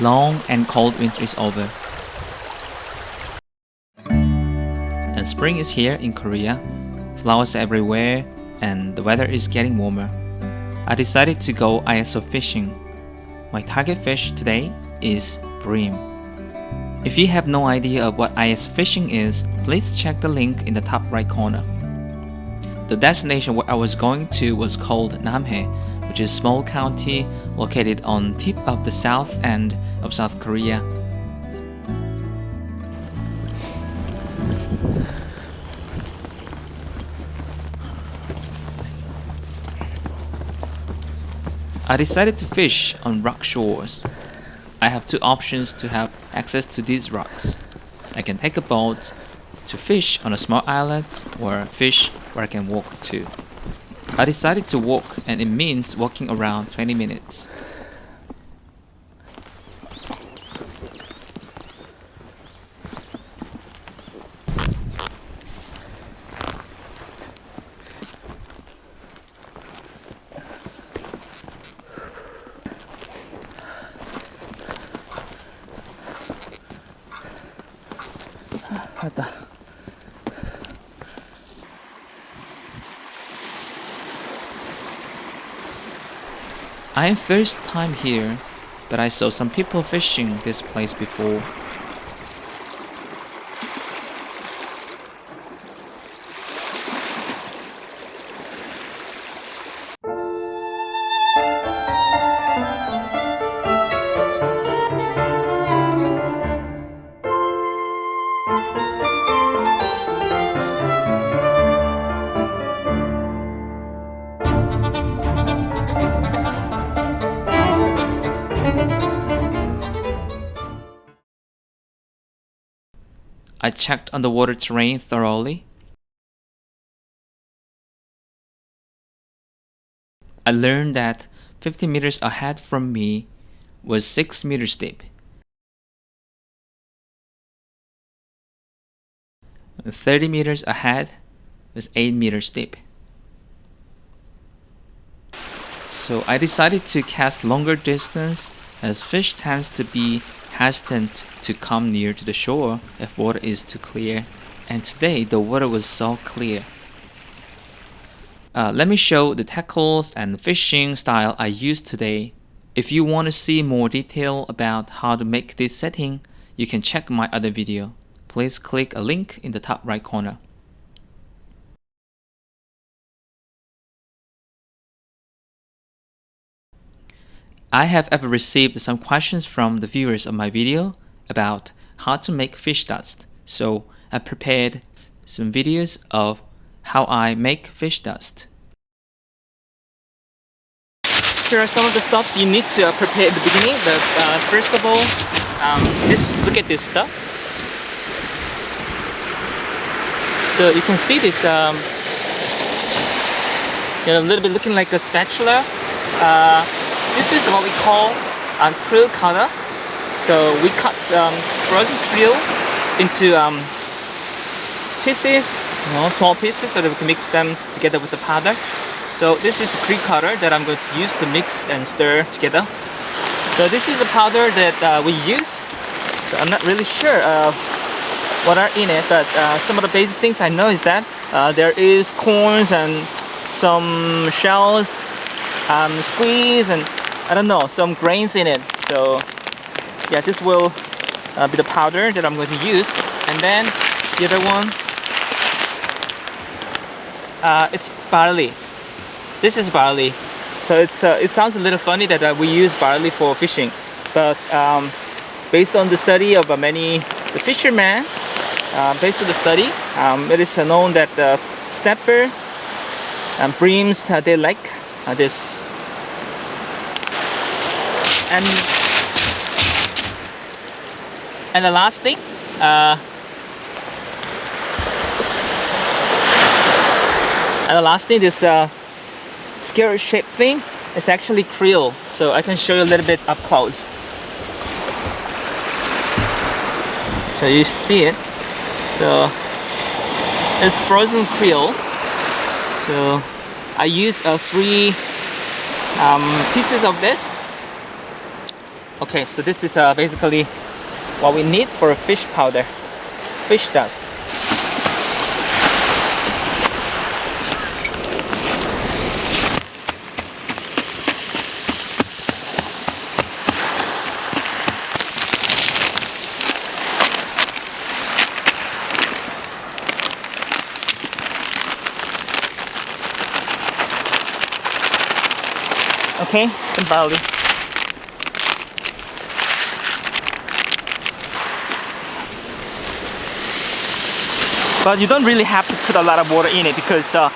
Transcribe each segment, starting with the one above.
long and cold winter is over. And spring is here in Korea. Flowers everywhere and the weather is getting warmer. I decided to go ISO fishing. My target fish today is bream. If you have no idea of what ISO fishing is, please check the link in the top right corner. The destination where I was going to was called Namhae, which is small county located on tip of the south end of South Korea. I decided to fish on rock shores. I have two options to have access to these rocks. I can take a boat to fish on a small island or fish where I can walk to. I decided to walk and it means walking around 20 minutes. 왔다. I am first time here, but I saw some people fishing this place before. I checked underwater terrain thoroughly. I learned that 50 meters ahead from me was 6 meters deep. 30 meters ahead was 8 meters deep. So I decided to cast longer distance as fish tends to be hesitant to come near to the shore if water is too clear. And today the water was so clear. Uh, let me show the tackles and fishing style I used today. If you want to see more detail about how to make this setting, you can check my other video. Please click a link in the top right corner. I have ever received some questions from the viewers of my video about how to make fish dust, so I prepared some videos of how I make fish dust. Here are some of the stuffs you need to uh, prepare at the beginning. But, uh, first of all, um, this, look at this stuff. So you can see this um, you know, a little bit looking like a spatula. Uh, this is what we call a krill cutter. So we cut um, frozen krill into um, pieces, you know, small pieces so that we can mix them together with the powder. So this is a krill cutter that I'm going to use to mix and stir together. So this is the powder that uh, we use. So I'm not really sure uh, what are in it, but uh, some of the basic things I know is that uh, there is corns and some shells, um, squeeze and I don't know, some grains in it. So yeah, this will uh, be the powder that I'm going to use. And then the other one, uh, it's barley. This is barley. So it's uh, it sounds a little funny that uh, we use barley for fishing, but um, based on the study of uh, many the fishermen, uh, based on the study, um, it is known that the snapper and breams they like this and and the last thing uh, and the last thing this uh, scary shaped thing it's actually krill so I can show you a little bit up close. So you see it. So it's frozen krill so I use uh, three um, pieces of this Okay, so this is uh, basically what we need for a fish powder, fish dust. Okay, the kembali. But you don't really have to put a lot of water in it because uh,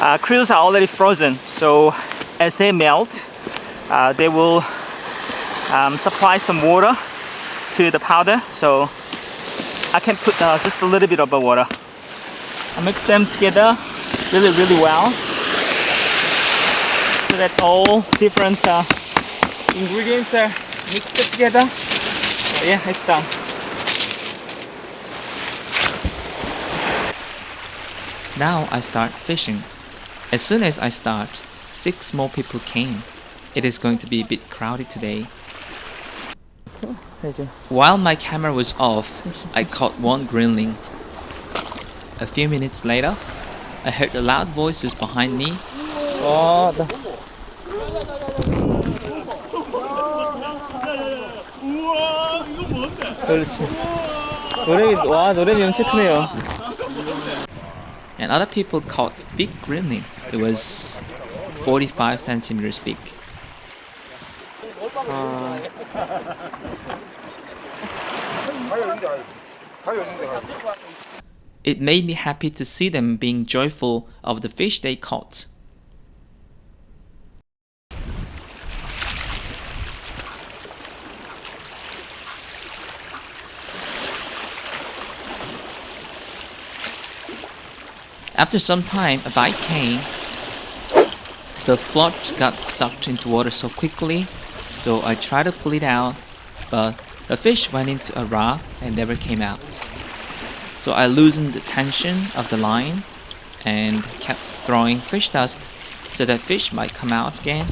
uh, are already frozen. So as they melt, uh, they will um, supply some water to the powder. So I can put uh, just a little bit of water. I mix them together really, really well so that all different uh, ingredients are mixed together. So yeah, it's done. Now I start fishing. As soon as I start, six more people came. It is going to be a bit crowded today. While my camera was off, I caught one greenling. A few minutes later, I heard the loud voices behind me. 와, 나. 그렇지. 노래미, 와, 노래미 엄청 크네요. And other people caught big greenling. It was 45 centimeters big. It made me happy to see them being joyful of the fish they caught. After some time, a bite came. The float got sucked into water so quickly, so I tried to pull it out, but the fish went into a rock and never came out. So I loosened the tension of the line and kept throwing fish dust so that fish might come out again.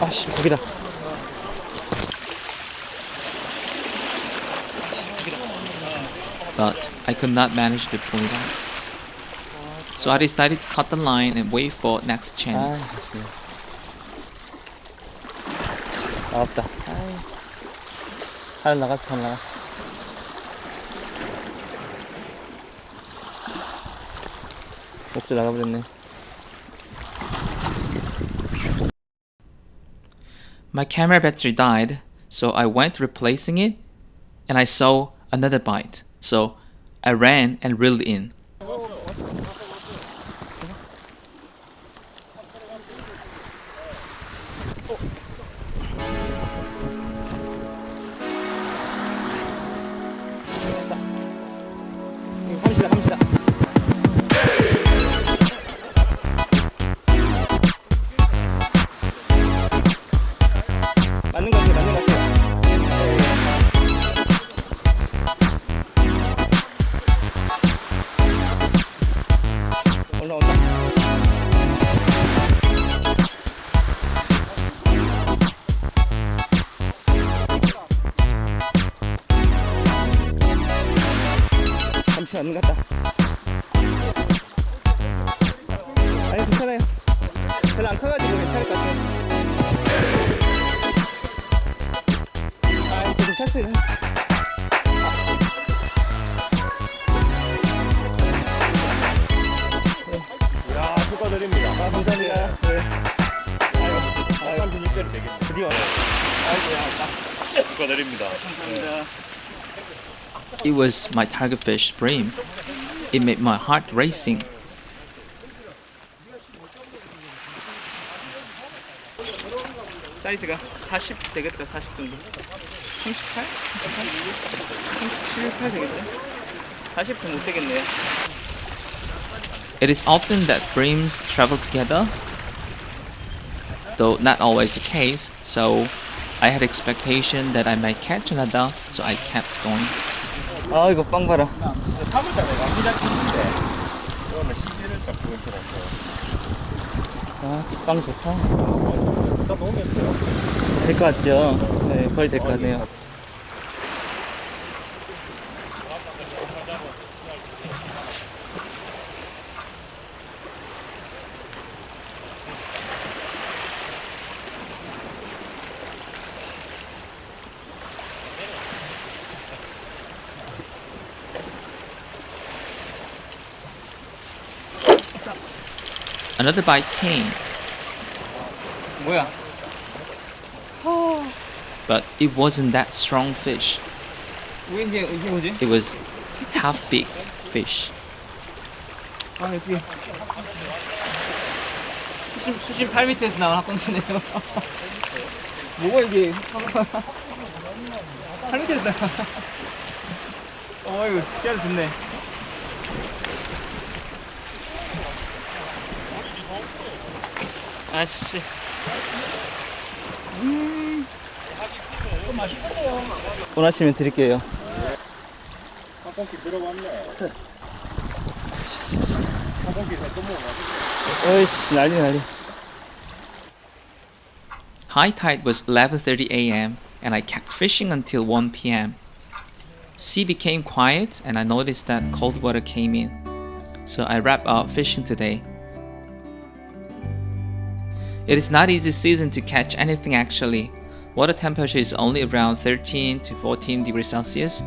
아씨 거기다 But I could not manage to pull it out. So I decided to cut the line and wait for next chance. 나왔다 잘 나갔어 잘 나갔어 목줄 나가버렸네 My camera battery died, so I went replacing it and I saw another bite. So I ran and reeled in. 成的。你看起来他们。It was my tigerfish bream. It made my heart racing. 40 40 정도. 38? 37, 8못 되겠네요. It is often that breams travel together though not always the case, so I had expectation that I might catch another, so I kept going. 아 이거 빵 봐라 3월달에 감기장 켰는데 그러면 11월달 9월달에 아빵 좋다 다 놓으면 돼요. 될 것 같죠? 네 거의 될 것 같네요 Another bite came, 뭐야 but it wasn't that strong fish. 왜 이게 이게 뭐지? It was half big fish. 아 여기 수심 수심 8m에서 나온 학광시네요 뭐가 이게 8m에서 나온 어이구 씨알 좋네 아씨 음 원하시면 드릴게요 한번기 들어왔네. 한번기 또 먹어. 어이씨 난리 난리 High tide was 11:30 a.m. and I kept fishing until 1 p.m. Sea became quiet and I noticed that cold water came in. So I wrapped up fishing today. it is not easy season to catch anything actually. Water temperature is only around 13 to 14 degrees Celsius,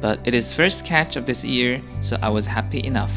but it is first catch of this year, so I was happy enough.